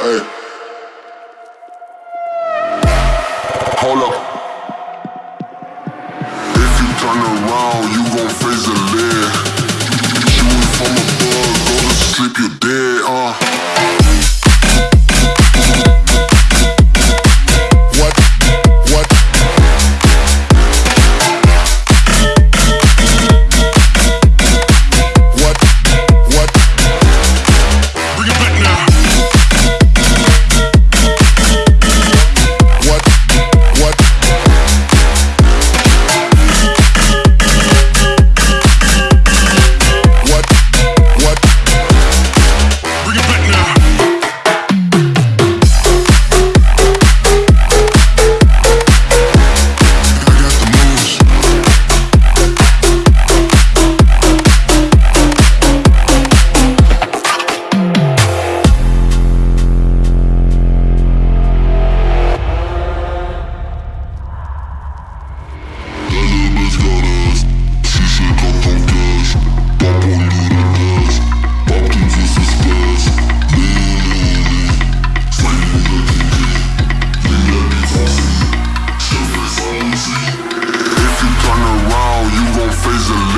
Hey. Hold up. If you turn around, you fizzle